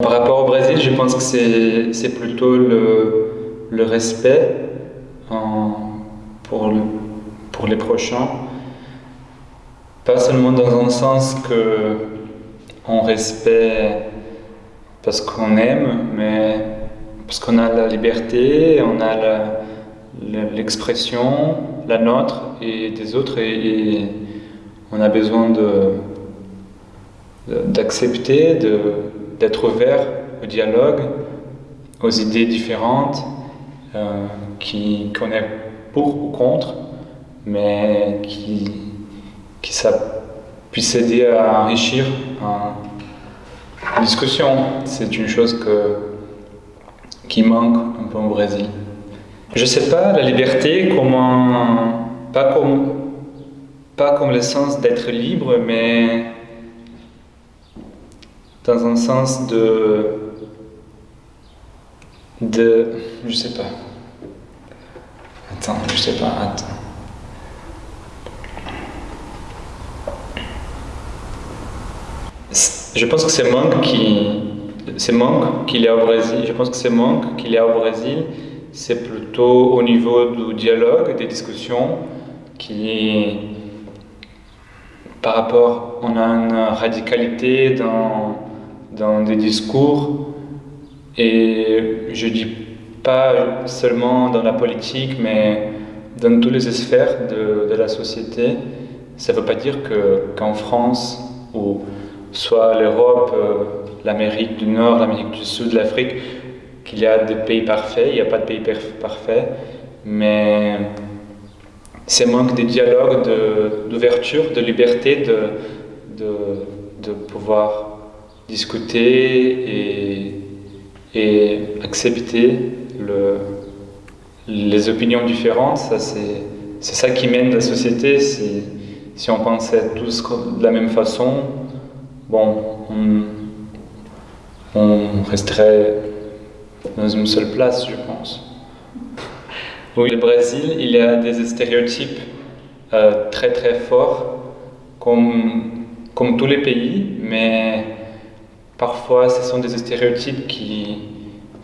Par rapport au Brésil, je pense que c'est plutôt le, respect le, pour les prochains. Pas seulement dans un sens que on respecte parce qu'on aime, mais parce qu'on a la liberté, on a l'expression, la, nôtre et des autres, et, on a besoin d'accepter, de, d'être ouvert au dialogue, aux idées différentes, euh, qui qu'on est pour ou contre, mais qui, qui ça puisse aider à enrichir une discussion. C'est une chose que, qui manque un peu au Brésil. Je sais pas, la liberté, comment, pas comme, pas comme le sens d'être libre, mais dans un sens de, de, je sais pas. Attends, je sais pas, attends. Je pense que c'est manque qui, c'est manque qu'il a au Brésil. Je pense que c'est manque qu'il a au Brésil, c'est plutôt au niveau du dialogue, des discussions, qui, par rapport, on a une radicalité dans dans des discours et je dis pas seulement dans la politique mais dans toutes les sphères de, de la société. Ça ne veut pas dire qu'en France ou soit l'Europe, euh, l'Amérique du Nord, l'Amérique du Sud, l'Afrique, qu'il y a des pays parfaits, il n'y a pas de pays parfaits, mais c'est manque de dialogue, d'ouverture, de, liberté, de, de, de pouvoir discuter et, et accepter le, les opinions différentes. C'est, ça qui mène la société. Si, si on pensait tous de la même façon, bon, on, on resterait dans une seule place, je pense. Oui, le Brésil, il y a des stéréotypes euh, très très forts, comme, comme tous les pays, mais Parfois, ce sont des stéréotypes qui,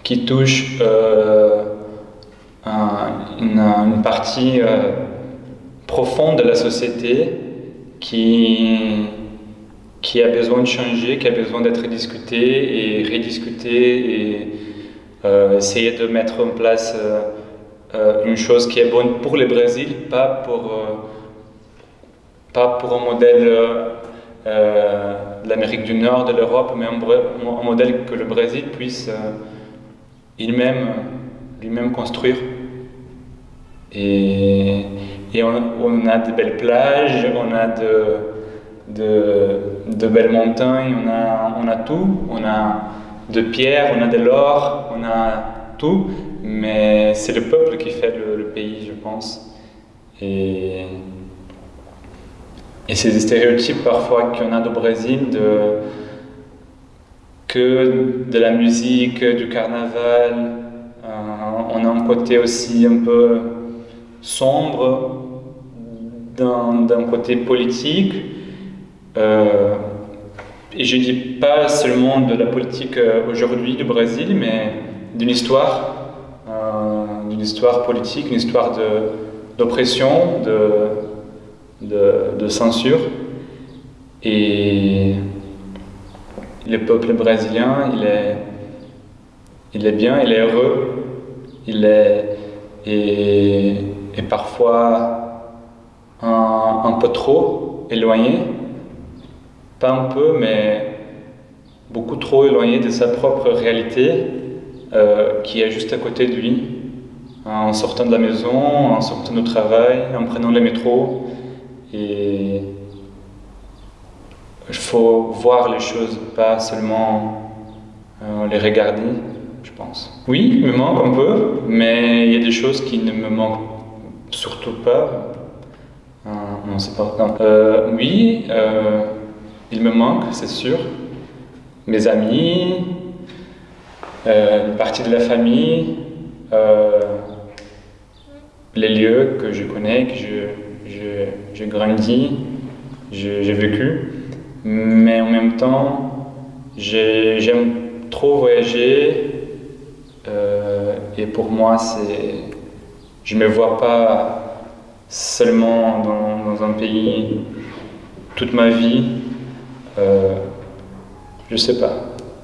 qui touchent euh, une, partie euh, profonde de la société qui, qui a besoin de changer, qui a besoin d'être discuté et rediscuté et euh, essayer de mettre en place une chose qui est bonne pour le Brésil, pas pour, pas pour un modèle euh, l'Amérique du Nord, de l'Europe, mais un, modèle que le Brésil puisse euh, lui-même lui construire. Et, et on, a de belles plages, on a de, de, belles montagnes, on a, on a tout. On a de pierres, on a de l'or, on a tout. Mais c'est le peuple qui fait le, pays, je pense. Et ces stéréotypes parfois qu'on a au Brésil de que de la musique, du carnaval, euh, on a un côté aussi un peu sombre d'un côté politique. Euh, et je ne dis pas seulement de la politique euh, aujourd'hui du Brésil, mais d'une histoire, d'une histoire politique, une histoire d'oppression, de, de, censure. Et le peuple brésilien, il est, il est bien, il est heureux, il est et, parfois un, peu trop éloigné, pas un peu, mais beaucoup trop éloigné de sa propre réalité euh, qui est juste à côté de lui. En sortant de la maison, en sortant du travail, en prenant le métro, et il faut voir les choses, pas seulement euh, les regarder, je pense. Oui, il me manque un peu, mais il y a des choses qui ne me manquent surtout pas. Euh, non, c'est pas. Euh, oui, il me manque, c'est sûr. Mes amis, une partie de la famille, les lieux que je connais, que je j'ai grandi, j'ai vécu, mais en même temps, j'aime trop voyagé euh, et pour moi, c'est, je me vois pas seulement dans, un pays toute ma vie. Euh, je sais pas.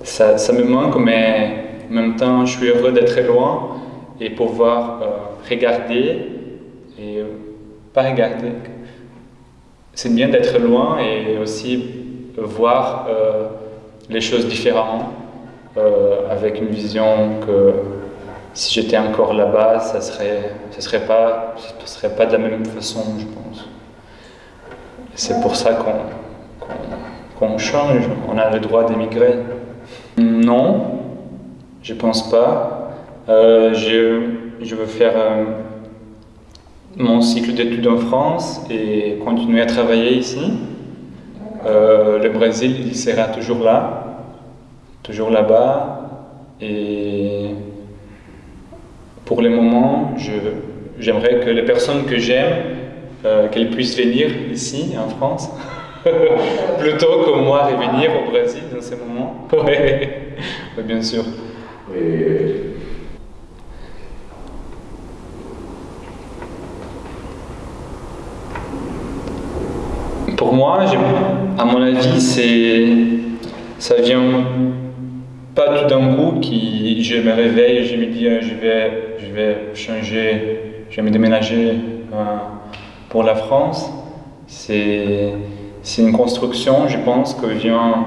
Ça, ça, me manque, mais en même temps, je suis heureux d'être loin et pouvoir euh, regarder regarder. C'est bien d'être loin et aussi voir les choses différemment. Euh, avec une vision que si j'étais encore là-bas, ça serait, ça serait pas, serait pas de la même façon, je pense. C'est pour ça qu'on change, on a le droit d'émigrer. Non, je pense pas. Euh, je, je, veux faire euh, mon cycle d'études en France et continuer à travailler ici. le Brésil, il sera toujours là toujours là-bas. Et pour le moment, j'aimerais que les personnes que j'aime, euh, qu'elles puissent venir ici, en France, plutôt que moi revenir au Brésil dans ces moments. Oui, bien sûr. Moi, à mon avis, ça vient pas tout d'un coup qui je me réveille je me dis euh, je vais, je vais changer, je vais me déménager euh, pour la France. C'est une construction, je pense, que vient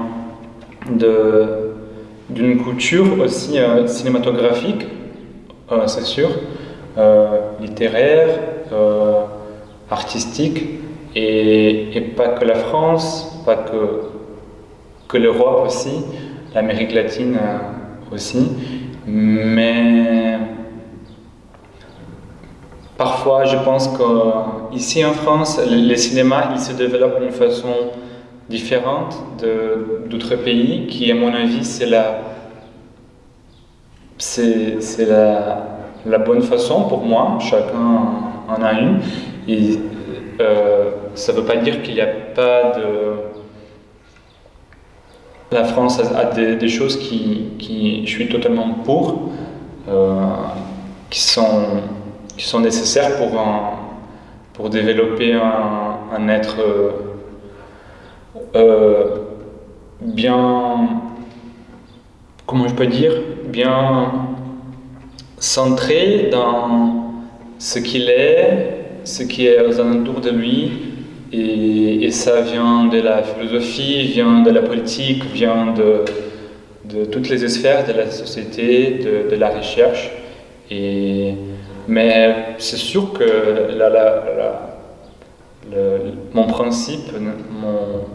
d'une culture aussi euh, cinématographique, c'est sûr, littéraire, artistique, et, pas que la France, pas que, que l'Europe aussi, l'Amérique latine euh, aussi, mais parfois je pense qu'ici en France, le cinéma il se développe d'une façon différente d'autres pays, qui à mon avis c'est la, c'est la, la, bonne façon pour moi, chacun en a une, euh, ça ne veut pas dire qu'il n'y a pas de la France a, des, choses qui, je suis totalement pour, euh, qui, sont, qui sont nécessaires pour, pour développer un, être euh, bien, comment je peux dire, bien centré dans ce qu'il est, ce qui est aux alentours de lui, et, ça vient de la philosophie, vient de la politique, vient de, toutes les sphères de la société, de, la recherche. Et, mais c'est sûr que mon principe mon,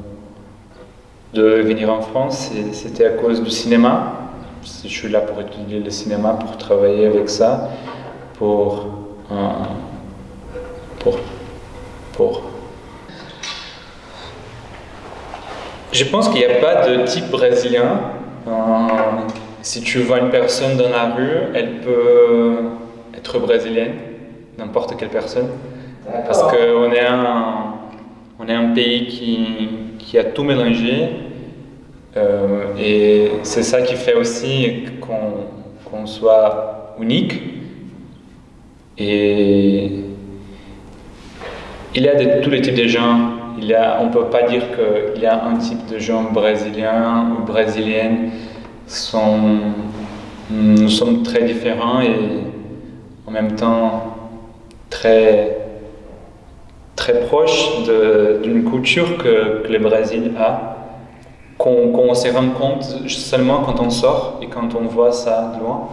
de venir en France, c'était à cause du cinéma. Je suis là pour étudier le cinéma, pour travailler avec ça, pour, pour, pour Je pense qu'il n'y a pas de type brésilien. Euh, si tu vois une personne dans la rue, elle peut être brésilienne, n'importe quelle personne. Parce qu'on est, un, on est un pays qui, qui a tout mélangé. Euh, et c'est ça qui fait aussi qu'on soit unique. Et il y a de, tous les types de gens on ne peut pas dire qu'il y a un type de gens brésiliens ou brésiliennes. Sont, nous sommes très différents et en même temps très, proches d'une culture que, le Brésil a, qu'on se rend compte seulement quand on sort et quand on voit ça de loin.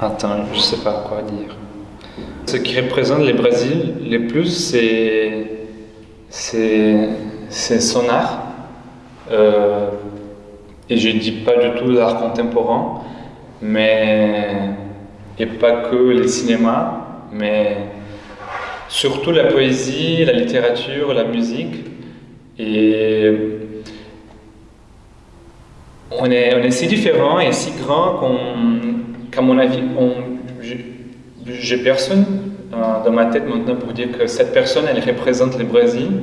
Attends, je ne sais pas quoi dire. Ce qui représente le Brésil le plus, c'est son art. Euh, et je ne dis pas du tout l'art contemporain, mais et pas que le cinéma, mais surtout la poésie, la littérature, la musique. Et on est, on est si différents et si grands qu'à mon avis, on, j'ai personne euh, dans ma tête maintenant pour dire que cette personne, elle représente le Brésil.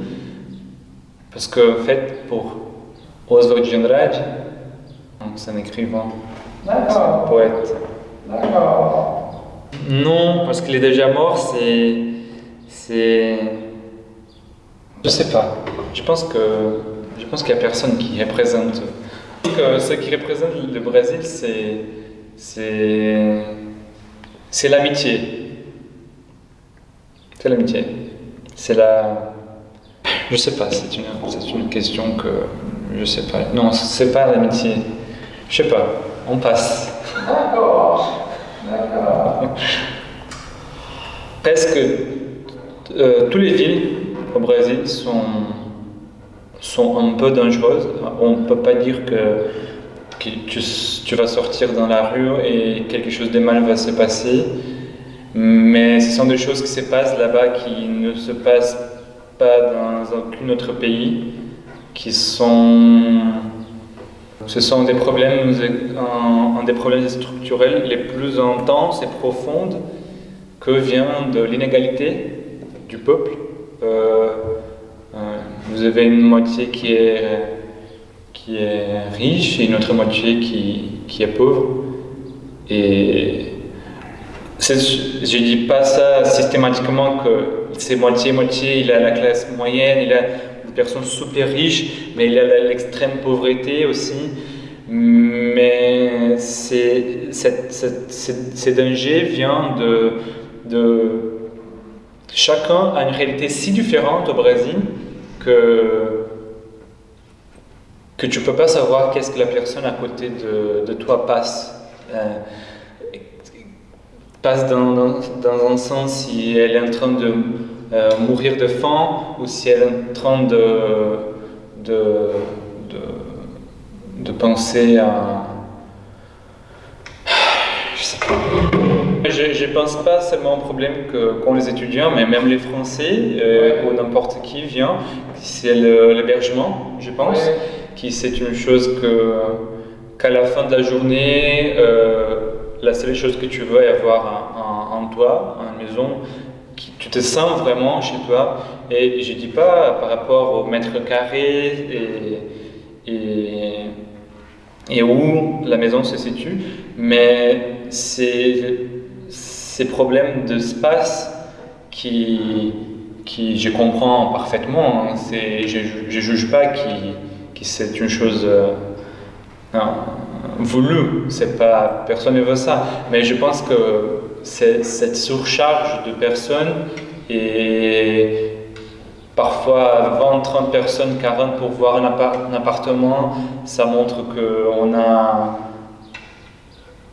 Parce que, en fait, pour, Oswald de Andrade. C'est un écrivain. D'accord. Un poète. D'accord. Non, parce qu'il est déjà mort, c'est. C'est. Je sais pas. Je pense que. Je pense qu'il n'y a personne qui représente. ce qui représente le Brésil, c'est. C'est. C'est l'amitié. C'est l'amitié. C'est la. Je sais pas, c'est une, une question que. Je sais pas. Non, c'est pas l'amitié. Je sais pas. On passe. D'accord. D'accord. Presque euh, toutes les villes au Brésil sont, sont un peu dangereuses? On ne peut pas dire que, que tu, vas sortir dans la rue et quelque chose de mal va se passer. Mais ce sont des choses qui se passent là-bas qui ne se passent pas dans aucun autre pays, qui sont ce sont des problèmes, un, des problèmes structurels les plus intenses et profonds que vient de l'inégalité du peuple. Euh, euh, vous avez une moitié qui est, qui est riche et une autre moitié qui, qui est pauvre. Et je ne dis pas ça systématiquement que c'est moitié-moitié, il a la classe moyenne, il a personnes super riches, mais il a l'extrême pauvreté aussi. Mais ces dangers viennent de, de... Chacun a une réalité si différente au Brésil que, que tu ne peux pas savoir qu'est-ce que la personne à côté de, toi passe. Euh, passe dans, dans, un sens si elle est en train de euh, mourir de faim ou si elle est en train de, de, de, penser à... Je sais pense pas seulement au problème qu'ont les étudiants, mais même les Français euh, ou n'importe qui vient, c'est l'hébergement, je pense, qui c'est une chose qu'à la fin de la journée, euh, la seule chose que tu veux est avoir un, un, toit, une maison, tu te sens vraiment chez toi. Et je ne dis pas par rapport au mètre carré et, et, et, où la maison se situe, mais c'est ces problèmes d'espace qui, qui je comprends parfaitement. Hein. Je ne juge pas que c'est une chose euh, voulue, c'est pas, personne ne veut ça. Mais je pense que cette surcharge de personnes et parfois 20, 30 personnes, 40 pour voir un, appartement, ça montre qu'on a,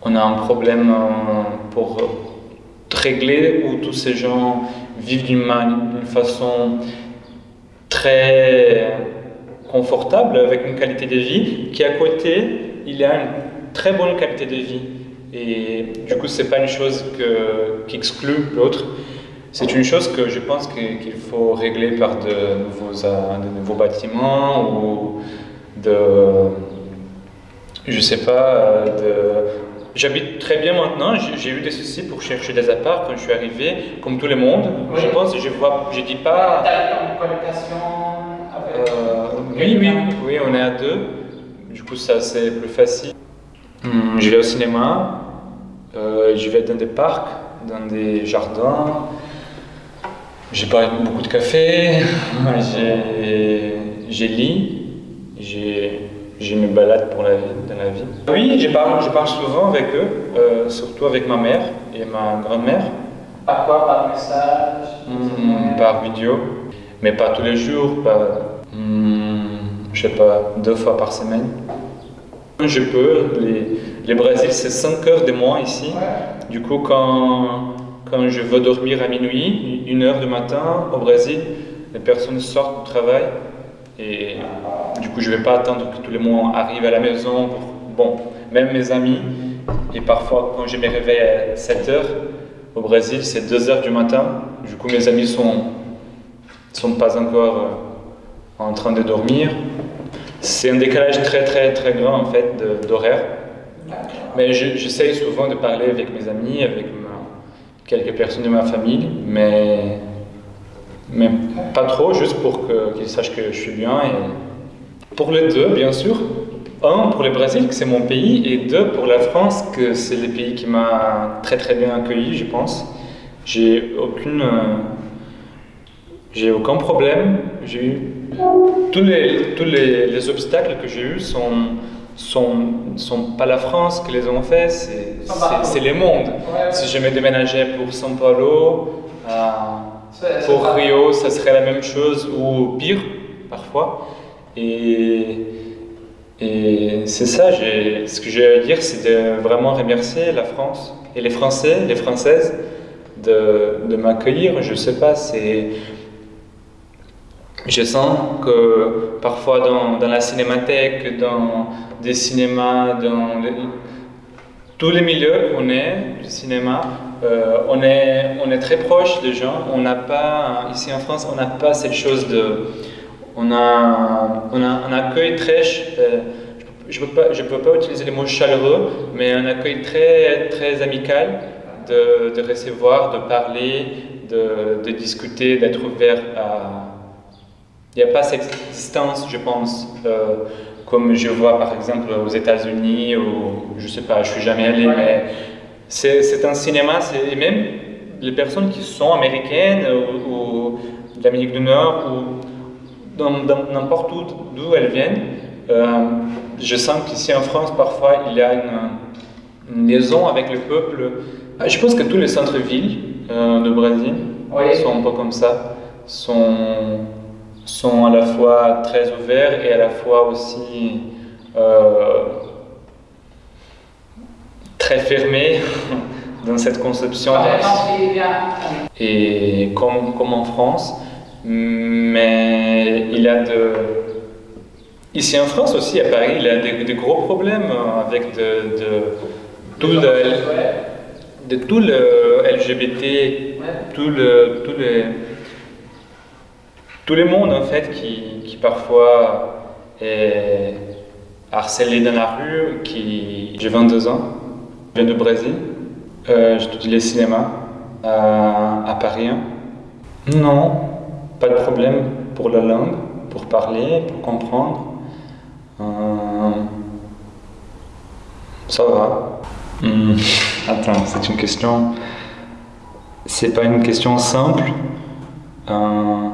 on a un problème euh, pour régler où tous ces gens vivent d'une façon très confortable, avec une qualité de vie, qui à côté, il a une très bonne qualité de vie. Et du coup, ce n'est pas une chose que, qui exclut l'autre. C'est une chose que je pense qu'il faut régler par de nouveaux, euh, de nouveaux bâtiments ou de. Je sais pas. Euh, J'habite très bien maintenant, j'ai eu des soucis pour chercher des apparts quand je suis arrivé, comme tout le monde. Je pense, je vois, je dis pas. colocation euh, Oui, oui, oui, on est à deux. Du coup, ça c'est plus facile. Hmm, je vais au cinéma, euh, je vais dans des parcs, dans des jardins. J'ai pas beaucoup de café, j'ai lit, j'ai me balade pour la vie, dans la vie. Oui, je parle, je parle souvent avec eux, euh, surtout avec ma mère et ma grand-mère. Par quoi? Par message? Hmm, Par vidéo, mais pas tous les jours, pas, hmm, je sais pas, deux fois par semaine. Je peux, les Brésil, c'est 5 heures de moins ici. Du coup, quand, quand je veux dormir à minuit, une heure du matin au Brésil, les personnes sortent du travail. Et du coup, je vais pas attendre que tous les mois arrivent à la maison. Bon, même mes amis, et parfois quand je me réveille à 7 heures, au Brésil, c'est 2 heures du matin. Du coup, mes amis sont, sont pas encore euh, en train de dormir. C'est un décalage très très très grand en fait d'horaire. Mais j'essaye souvent de parler avec mes amis, avec quelques personnes de ma famille, mais, mais pas trop, juste pour qu'ils sachent que je suis bien. Et Pour les deux, bien sûr. Un, pour le Brésil, que c'est mon pays, et deux, pour la France, que c'est le pays qui m'a très très bien accueilli, je pense. J'ai aucune... euh, j'ai aucun problème. J'ai eu... Tous les, tous les, les obstacles que j'ai eus sont, sont, sont pas la France qui les ont fait, c'est, partout. c'est le monde. Ouais. Si je me déménageais pour São Paulo, euh, pour Rio, ça serait la même chose ou pire parfois. Et, et c'est ça, ce que j'ai à dire, c'est de vraiment remercier la France et les Français, les Françaises de, de m'accueillir. Je sais pas, c'est. Je sens que parfois dans, la cinémathèque, dans des cinémas, dans les- tous les milieux qu'on est du cinéma, euh, on, est, on très proche des gens. On n'a pas, ici en France, on n'a pas cette chose de. On a, on un accueil très. euh, je ne peux, pas- utiliser le mot chaleureux, mais un accueil très, très amical de, recevoir, de parler, de discuter, d'être ouvert à. Il n'y a pas cette distance, je pense, euh, comme je vois par exemple aux États-Unis ou je sais pas, je suis jamais allé, Ouais. mais c'est un cinéma, et même les personnes qui sont américaines ou, ou d'Amérique du Nord ou n'importe où d'où elles viennent, euh, je sens qu'ici en France parfois il y a une, une liaison avec le peuple. Ah, Je pense que tous les centres-villes euh, de Brésil Oui. sont un peu comme ça, sont, sont à la fois très ouverts et à la fois aussi euh, très fermés dans cette conception. Et comme, comme en France, mais il y a de... Ici en France aussi, à Paris, il y a des, des gros problèmes avec de, de, tout le, de tout le LGBT, tout le, tout les, tout le monde en fait qui, parfois est harcelé dans la rue, qui... J'ai 22 ans, je viens du Brésil, euh, j'étudie le cinéma à, à Paris. Non, pas de problème pour la langue, pour parler, pour comprendre. Euh, ça va. Hmm, Attends, c'est une question. C'est pas une question simple. Euh,